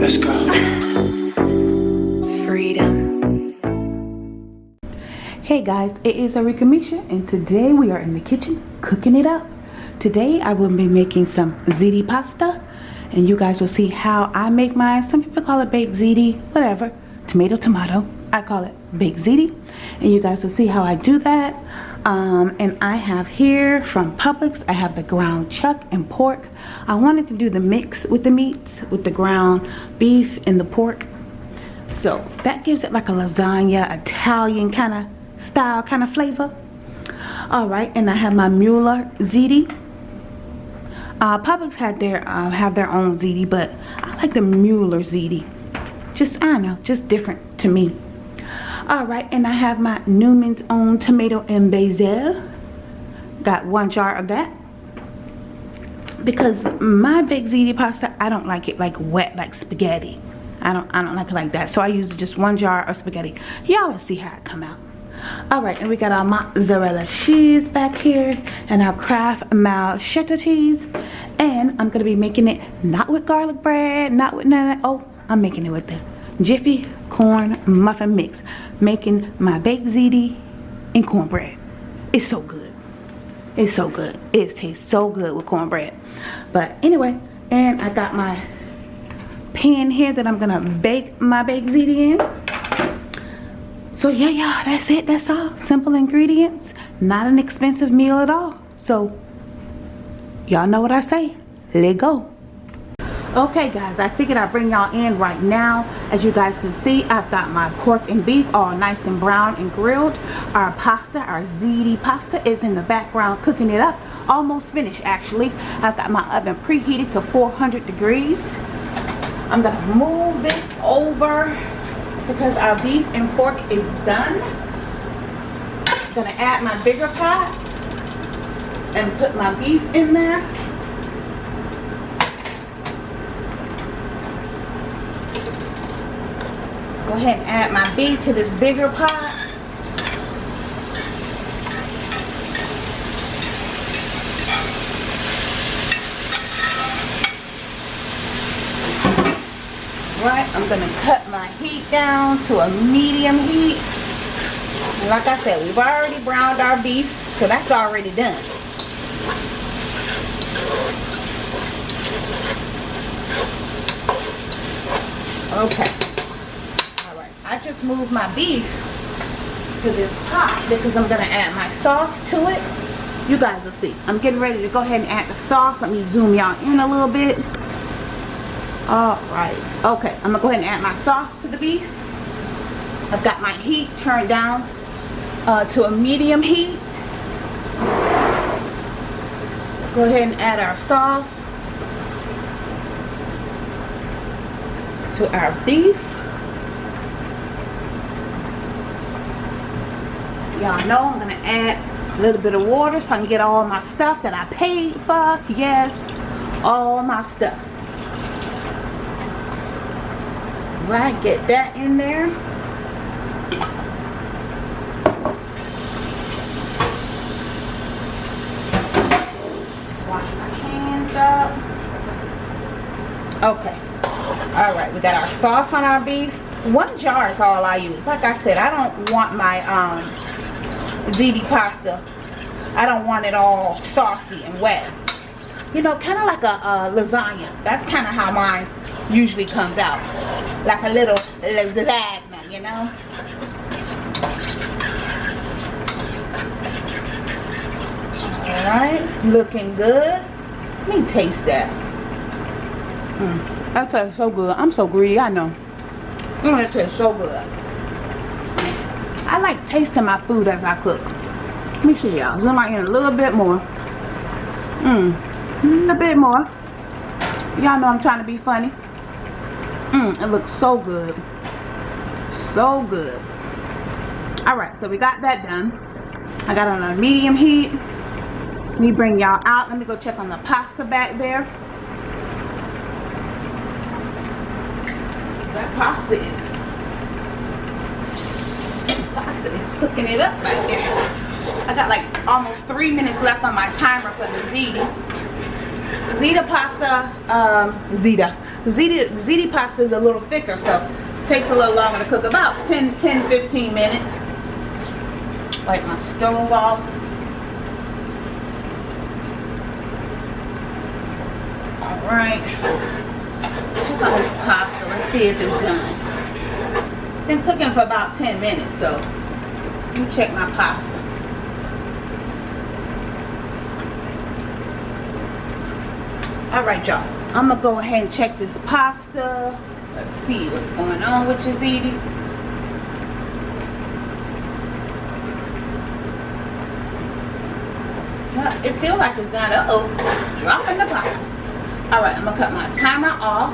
Let's go. Freedom. Hey guys, it is Arika Misha and today we are in the kitchen cooking it up. Today I will be making some ziti pasta and you guys will see how I make mine. Some people call it baked ziti, whatever. Tomato, tomato. I call it Big ziti and you guys will see how I do that. Um, and I have here from Publix, I have the ground chuck and pork. I wanted to do the mix with the meats, with the ground beef and the pork. So that gives it like a lasagna, Italian kind of style, kind of flavor. All right, and I have my Mueller ziti. Uh, Publix had their uh, have their own ziti, but I like the Mueller ziti. Just I don't know, just different to me. All right, and I have my Newman's Own tomato and basil. Got one jar of that because my baked ziti pasta, I don't like it like wet like spaghetti. I don't I don't like it like that. So I use just one jar of spaghetti. Y'all let's see how it come out. Alright, and we got our mozzarella cheese back here and our Mal cheddar cheese. And I'm gonna be making it not with garlic bread, not with none of that. Oh, I'm making it with the Jiffy corn muffin mix. Making my baked ziti and cornbread. It's so good. It's so good. It tastes so good with cornbread. But anyway, and I got my pan here that I'm gonna bake my baked ziti in. So yeah, yeah, that's it. That's all. Simple ingredients. Not an expensive meal at all. So y'all know what I say. Let go. Okay guys, I figured I'd bring y'all in right now. As you guys can see, I've got my pork and beef all nice and brown and grilled. Our pasta, our ziti pasta is in the background cooking it up. Almost finished actually. I've got my oven preheated to 400 degrees. I'm gonna move this over because our beef and pork is done. Gonna add my bigger pot and put my beef in there. Ahead and add my beef to this bigger pot. Right, I'm gonna cut my heat down to a medium heat. And like I said, we've already browned our beef, so that's already done. Okay. I just moved my beef to this pot because I'm gonna add my sauce to it. You guys will see. I'm getting ready to go ahead and add the sauce. Let me zoom y'all in a little bit. Alright. Okay, I'm gonna go ahead and add my sauce to the beef. I've got my heat turned down uh, to a medium heat. Let's go ahead and add our sauce to our beef. Y'all know I'm gonna add a little bit of water so I can get all my stuff that I paid for. Yes, all my stuff. Right, get that in there. Wash my hands up. Okay. All right, we got our sauce on our beef. One jar is all I use. Like I said, I don't want my um, ziti pasta. I don't want it all saucy and wet. You know, kind of like a, a lasagna. That's kind of how mine usually comes out. Like a little lasagna, you know. Alright, looking good. Let me taste that. Mm, that tastes so good. I'm so greedy, I know. Mm, that tastes so good. I like tasting my food as I cook. Let me see y'all. Zoom out in a little bit more. Mmm. A little bit more. Y'all know I'm trying to be funny. Mmm, it looks so good. So good. Alright, so we got that done. I got on a medium heat. Let me bring y'all out. Let me go check on the pasta back there. That pasta is pasta is cooking it up right there. I got like almost three minutes left on my timer for the ziti. Pasta, um, ziti. Ziti, ziti pasta is a little thicker, so it takes a little longer to cook. About 10, 10, 15 minutes. Wipe my stove off. Alright. Check on this pasta. Let's see if it's done. Been cooking for about 10 minutes, so me check my pasta. Alright, y'all. I'm going to go ahead and check this pasta. Let's see what's going on with eating. It feels like it's done. Uh-oh. Dropping the pasta. Alright, I'm going to cut my timer off.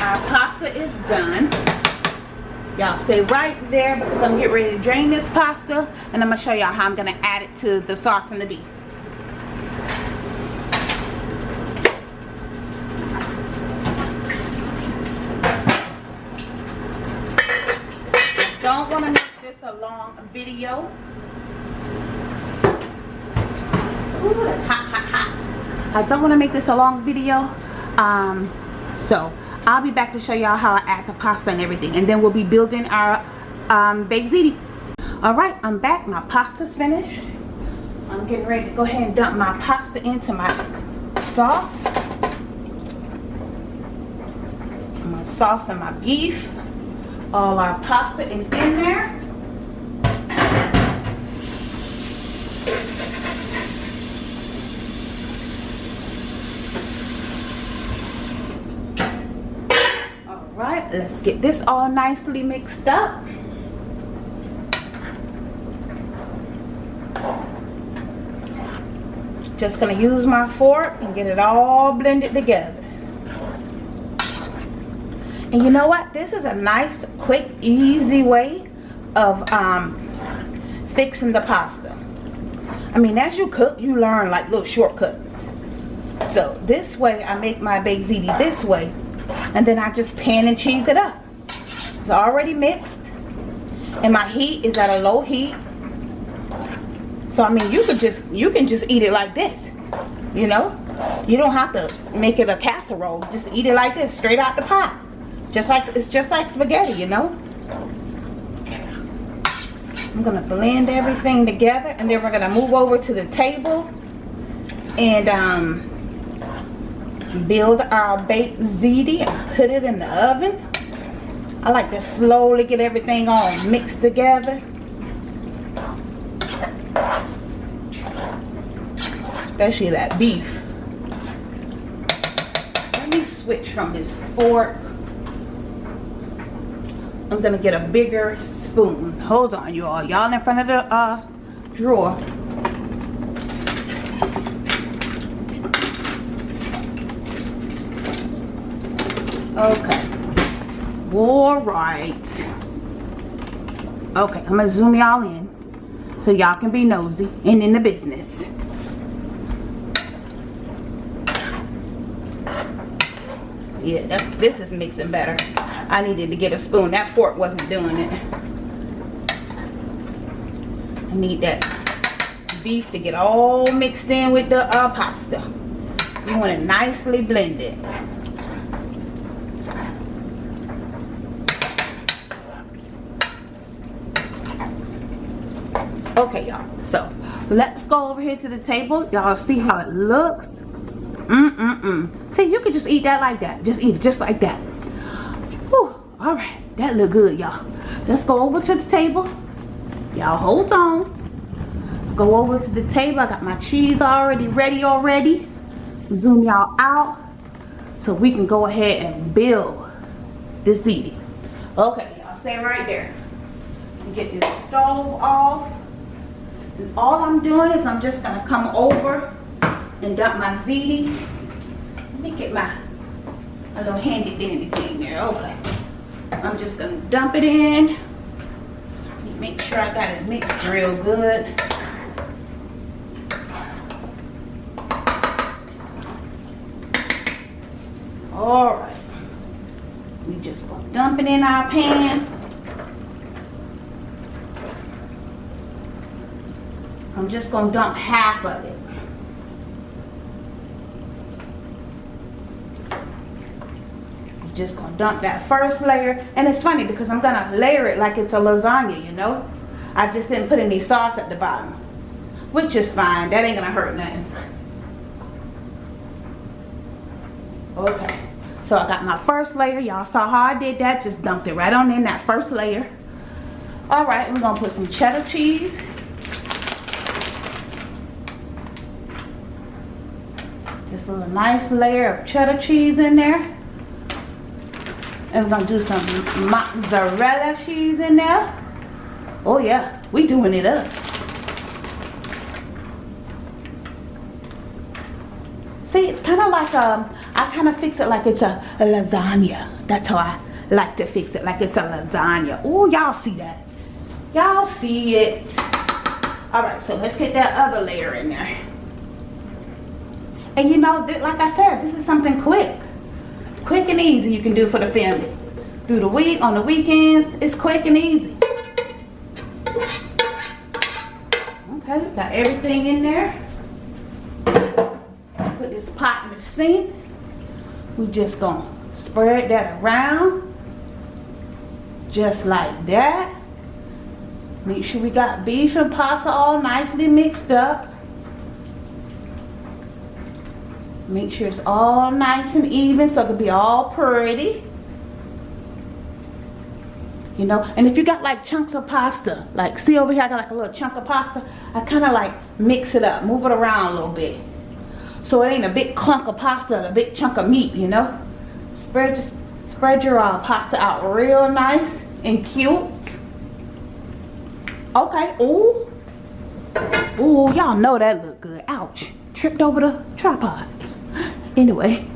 Our pasta is done. Y'all stay right there because I'm getting ready to drain this pasta. And I'm to show y'all how I'm to add it to the sauce and the beef. don't want to make this a long video. Ooh, that's hot, hot, hot. I don't want to make this a long video. Um, so I'll be back to show y'all how I add the pasta and everything. And then we'll be building our um, baked ziti. Alright, I'm back. My pasta's finished. I'm getting ready to go ahead and dump my pasta into my sauce. My sauce and my beef all our pasta is in there all right let's get this all nicely mixed up just gonna use my fork and get it all blended together and you know what? This is a nice, quick, easy way of um, fixing the pasta. I mean, as you cook, you learn like little shortcuts. So this way, I make my baked ziti this way. And then I just pan and cheese it up. It's already mixed. And my heat is at a low heat. So I mean, you could just, you can just eat it like this. You know? You don't have to make it a casserole. Just eat it like this, straight out the pot. Just like, it's just like spaghetti, you know? I'm gonna blend everything together and then we're gonna move over to the table and um, build our baked ziti and put it in the oven. I like to slowly get everything all mixed together. Especially that beef. Let me switch from this fork I'm gonna get a bigger spoon. Hold on, you all. Y'all in front of the uh, drawer. Okay. All right. Okay, I'm gonna zoom y'all in so y'all can be nosy and in the business. Yeah, that's this is mixing better. I needed to get a spoon. That fork wasn't doing it. I need that beef to get all mixed in with the uh, pasta. You want it nicely blended. Okay, y'all. So, let's go over here to the table. Y'all see how it looks? Mm-mm-mm. See, you could just eat that like that. Just eat it just like that. Whew. All right. That look good, y'all. Let's go over to the table. Y'all hold on. Let's go over to the table. I got my cheese already ready already. Zoom y'all out so we can go ahead and build this ziti. Okay, y'all stay right there. Get this stove off. All I'm doing is I'm just gonna come over and dump my ziti. Let me get my a little handy dandy thing there. Okay. I'm just gonna dump it in. Make sure I got it mixed real good. All right. We just gonna dump it in our pan. I'm just gonna dump half of it. I'm just gonna dump that first layer. And it's funny because I'm gonna layer it like it's a lasagna you know? I just didn't put any sauce at the bottom which is fine. That ain't gonna hurt nothing. Okay. So I got my first layer. Y'all saw how I did that. Just dumped it right on in that first layer. All right we're gonna put some cheddar cheese just a nice layer of cheddar cheese in there and we're gonna do some mozzarella cheese in there. Oh yeah, we doing it up. See, it's kind of like um, I kind of fix it like it's a, a lasagna. That's how I like to fix it, like it's a lasagna. Oh, y'all see that? Y'all see it? All right, so let's get that other layer in there. And you know, like I said, this is something quick. Quick and easy you can do for the family. Through the week on the weekends it's quick and easy. Okay got everything in there. Put this pot in the sink. We just gonna spread that around. Just like that. Make sure we got beef and pasta all nicely mixed up Make sure it's all nice and even so it can be all pretty. You know, and if you got like chunks of pasta, like see over here I got like a little chunk of pasta, I kind of like mix it up, move it around a little bit. So it ain't a big clunk of pasta, a big chunk of meat, you know. Spread just spread your uh, pasta out real nice and cute. Okay, ooh. Ooh, y'all know that look good. Ouch. Tripped over the tripod anyway.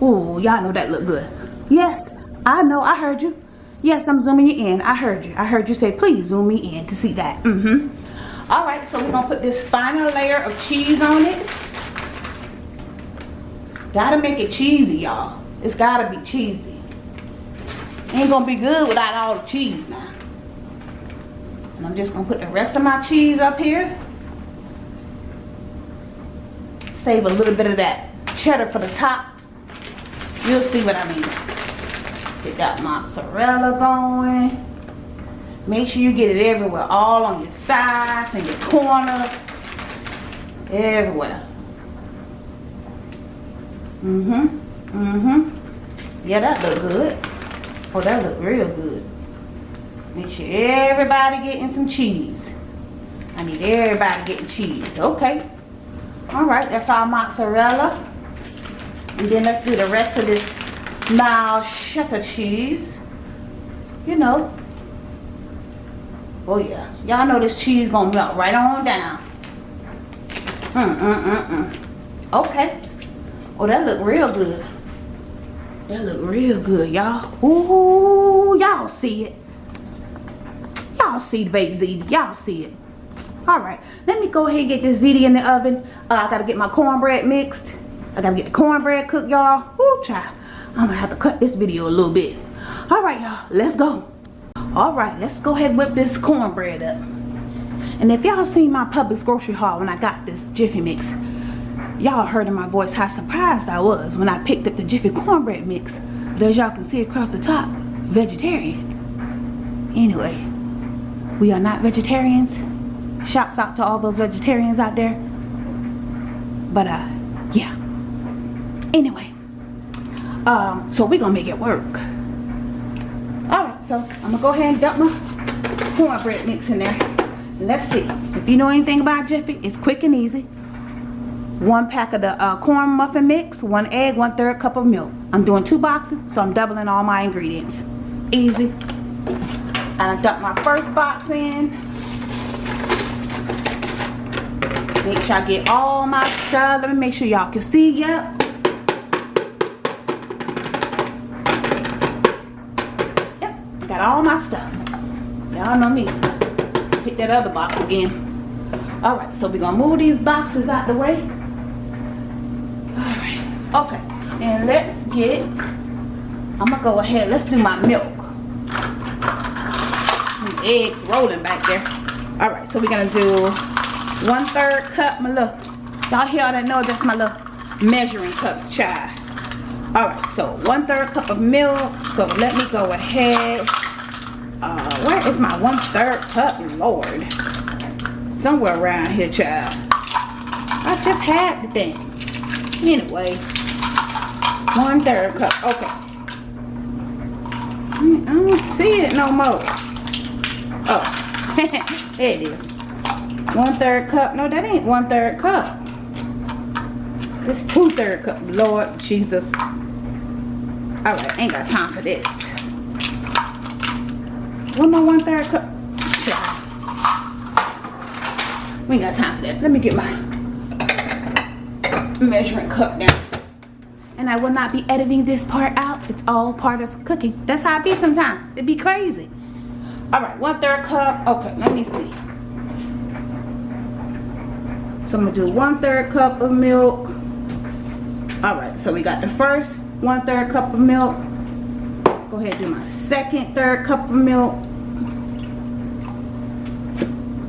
Oh y'all know that look good. Yes i know i heard you. Yes i'm zooming you in. I heard you. I heard you say please zoom me in to see that. Mm-hmm. All right so we're gonna put this final layer of cheese on it. Gotta make it cheesy y'all. It's gotta be cheesy. Ain't gonna be good without all the cheese now. And i'm just gonna put the rest of my cheese up here save a little bit of that cheddar for the top. You'll see what I mean. Get that mozzarella going. Make sure you get it everywhere. All on your sides and your corners. Everywhere. Mm-hmm. Mm-hmm. Yeah, that look good. Oh, that look real good. Make sure everybody getting some cheese. I need everybody getting cheese. Okay. All right, that's our mozzarella. And then let's do the rest of this mild cheddar cheese. You know. Oh yeah. Y'all know this cheese gonna melt right on down. Mm, mm, mm, mm. Okay. Oh, that look real good. That look real good, y'all. Ooh, y'all see it. Y'all see the baked ziti. Y'all see it all right let me go ahead and get this ziti in the oven. Uh, i gotta get my cornbread mixed. I gotta get the cornbread cooked y'all. Woo, child. I'm gonna have to cut this video a little bit. All right y'all let's go. All right let's go ahead and whip this cornbread up. And if y'all seen my Publix grocery haul when i got this jiffy mix y'all heard in my voice how surprised i was when i picked up the jiffy cornbread mix. But as y'all can see across the top vegetarian. Anyway we are not vegetarians shouts out to all those vegetarians out there. But uh yeah. Anyway um so we're gonna make it work. All right so i'm gonna go ahead and dump my cornbread mix in there. Let's see. If you know anything about jiffy it's quick and easy. One pack of the uh, corn muffin mix one egg one third cup of milk. I'm doing two boxes so i'm doubling all my ingredients. Easy. I dumped my first box in Make sure I get all my stuff. Let me make sure y'all can see. Yep. Yep. Got all my stuff. Y'all know me. Hit that other box again. Alright, so we're going to move these boxes out the way. Alright. Okay. And let's get... I'm going to go ahead. Let's do my milk. eggs rolling back there. all right so we're gonna do one third cup my little. Y'all all that know that's my little measuring cups child. All right so one third cup of milk. So let me go ahead. Uh where is my one third cup lord? Somewhere around here child. I just had the thing. Anyway one third cup. Okay. I don't see it no more. Oh there it is one third cup? No that ain't one third cup. This two third cup. Lord jesus. All right ain't got time for this. One more one third cup. We ain't got time for that. Let me get my measuring cup down. And I will not be editing this part out. It's all part of cooking. That's how I be sometimes. It be crazy. All right one third cup. Okay let me see so I'm gonna do one third cup of milk. All right so we got the first one third cup of milk. Go ahead and do my second third cup of milk.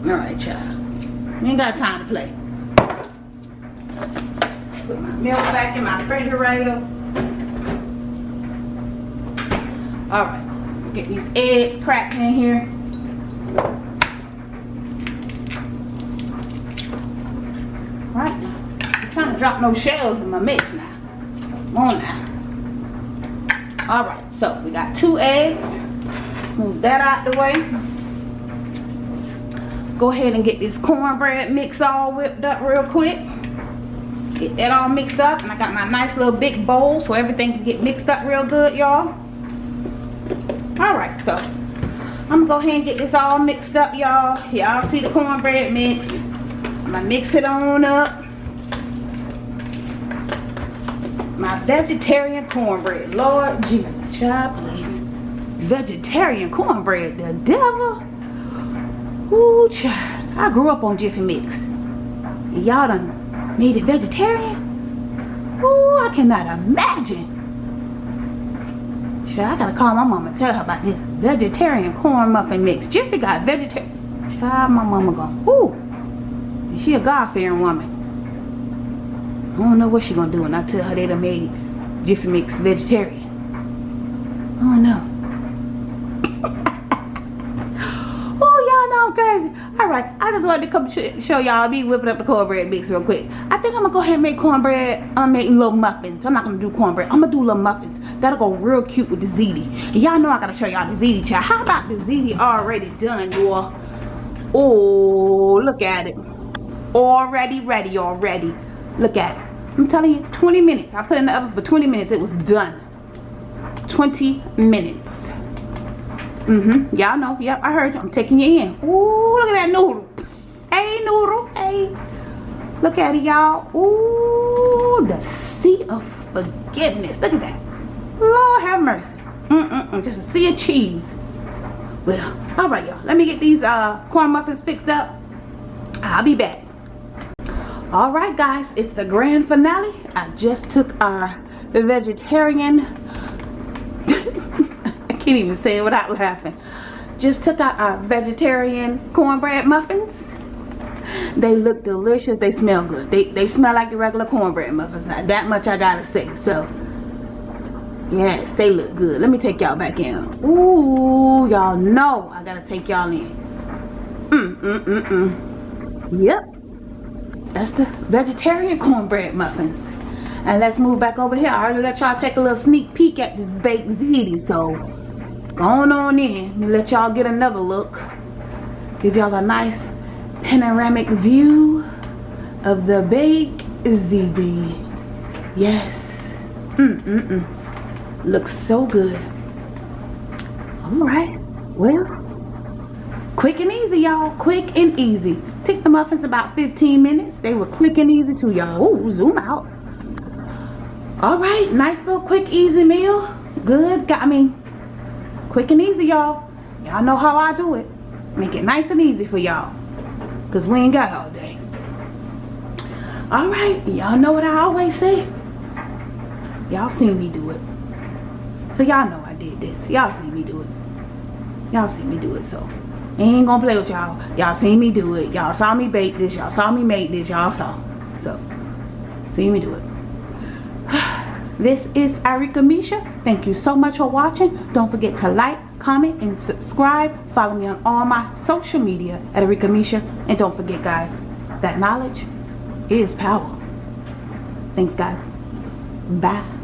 All right child you ain't got time to play. Put my milk back in my refrigerator. All right let's get these eggs cracked in here right now. I'm trying to drop no shells in my mix now. Come on now. All right so we got two eggs. Let's move that out the way. Go ahead and get this cornbread mix all whipped up real quick. Get that all mixed up and I got my nice little big bowl so everything can get mixed up real good y'all. All right so I'm gonna go ahead and get this all mixed up y'all. Y'all see the cornbread mix I'm gonna mix it on up my vegetarian cornbread lord jesus child please vegetarian cornbread the devil Ooh, child. I grew up on Jiffy Mix. And y'all done made it vegetarian? Ooh, I cannot imagine. Child, I gotta call my mama and tell her about this vegetarian corn muffin mix. Jiffy got vegetarian. Child, my mama gone. Ooh. She a God-fearing woman. I don't know what she gonna do when I tell her they done made Jiffy Mix vegetarian. I don't know. oh, y'all know. I'm crazy. All right, I just wanted to come sh show y'all me whipping up the cornbread mix real quick. I think I'm gonna go ahead and make cornbread. I'm making little muffins. I'm not gonna do cornbread. I'm gonna do little muffins. That'll go real cute with the ziti. Y'all know I gotta show y'all the ziti child. How about the ziti already done, y'all? Oh, look at it. Already ready already. Look at it. I'm telling you, 20 minutes. I put in the oven for 20 minutes. It was done. 20 minutes. Mm-hmm. Y'all know. Yep, I heard you. I'm taking you in. Ooh, look at that noodle. Hey, noodle. Hey. Look at it, y'all. Ooh, the sea of forgiveness. Look at that. Lord have mercy. Mm-mm-mm. Just a sea of cheese. Well, all right, y'all. Let me get these uh, corn muffins fixed up. I'll be back. All right, guys. It's the grand finale. I just took our the vegetarian i can't even say it without laughing. Just took out our vegetarian cornbread muffins. They look delicious. They smell good. They, they smell like the regular cornbread muffins. Now, that much I gotta say. So, yes, they look good. Let me take y'all back in. Ooh, y'all know I gotta take y'all in. Mm, mm, mm, mm. Yep. That's the vegetarian cornbread muffins. And let's move back over here. I already let y'all take a little sneak peek at this baked ziti. So, going on in and let y'all get another look. Give y'all a nice panoramic view of the baked ziti. Yes. Mm mm mm. Looks so good. All right. Well quick and easy y'all. Quick and easy. The muffins about 15 minutes. They were quick and easy too y'all. Zoom out. All right nice little quick easy meal. Good got me quick and easy y'all. Y'all know how I do it. Make it nice and easy for y'all. Because we ain't got all day. All right y'all know what I always say? Y'all seen me do it. So y'all know I did this. Y'all seen me do it. Y'all seen me do it so ain't gonna play with y'all. Y'all seen me do it. Y'all saw me bake this. Y'all saw me make this. Y'all saw. So, see me do it. This is Arika Misha. Thank you so much for watching. Don't forget to like, comment, and subscribe. Follow me on all my social media at Arika Misha. And don't forget, guys, that knowledge is power. Thanks, guys. Bye.